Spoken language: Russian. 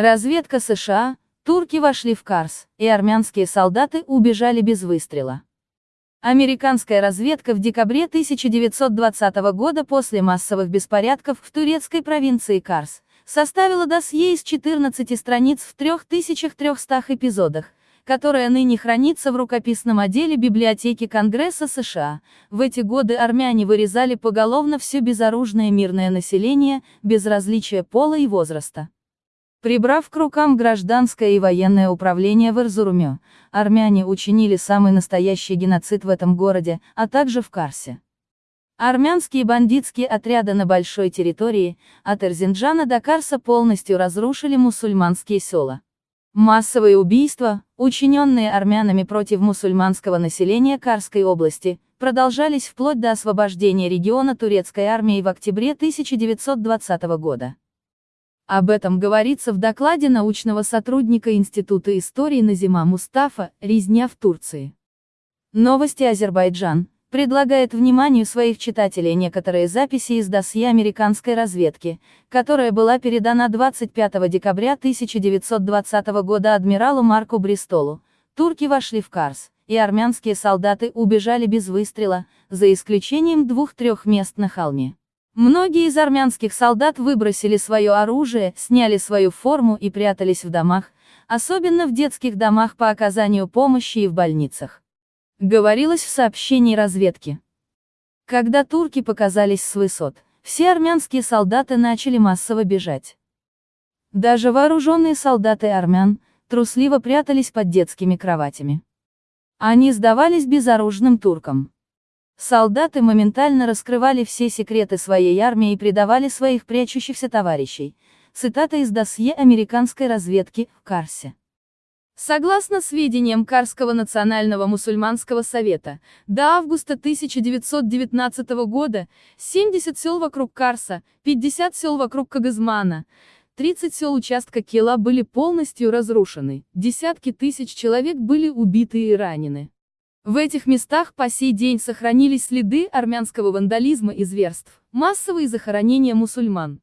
Разведка США, турки вошли в Карс, и армянские солдаты убежали без выстрела. Американская разведка в декабре 1920 года после массовых беспорядков в турецкой провинции Карс составила досье из 14 страниц в 3300 эпизодах, которая ныне хранится в рукописном отделе библиотеки Конгресса США. В эти годы армяне вырезали поголовно все безоружное мирное население, без различия пола и возраста. Прибрав к рукам гражданское и военное управление в Эрзуруме, армяне учинили самый настоящий геноцид в этом городе, а также в Карсе. Армянские бандитские отряды на большой территории, от Эрзинджана до Карса полностью разрушили мусульманские села. Массовые убийства, учиненные армянами против мусульманского населения Карской области, продолжались вплоть до освобождения региона турецкой армией в октябре 1920 года. Об этом говорится в докладе научного сотрудника Института истории Назима Мустафа «Резня в Турции». Новости Азербайджан предлагает вниманию своих читателей некоторые записи из досье американской разведки, которая была передана 25 декабря 1920 года адмиралу Марку Бристолу. Турки вошли в Карс, и армянские солдаты убежали без выстрела, за исключением двух-трех мест на холме. Многие из армянских солдат выбросили свое оружие, сняли свою форму и прятались в домах, особенно в детских домах по оказанию помощи и в больницах. Говорилось в сообщении разведки. Когда турки показались с высот, все армянские солдаты начали массово бежать. Даже вооруженные солдаты армян, трусливо прятались под детскими кроватями. Они сдавались безоружным туркам. Солдаты моментально раскрывали все секреты своей армии и предавали своих прячущихся товарищей. Цитата из досье американской разведки в Карсе. Согласно сведениям Карского национального мусульманского совета, до августа 1919 года 70 сел вокруг Карса, 50 сел вокруг Кагазмана, 30 сел участка Кела были полностью разрушены, десятки тысяч человек были убиты и ранены. В этих местах по сей день сохранились следы армянского вандализма и зверств, массовые захоронения мусульман.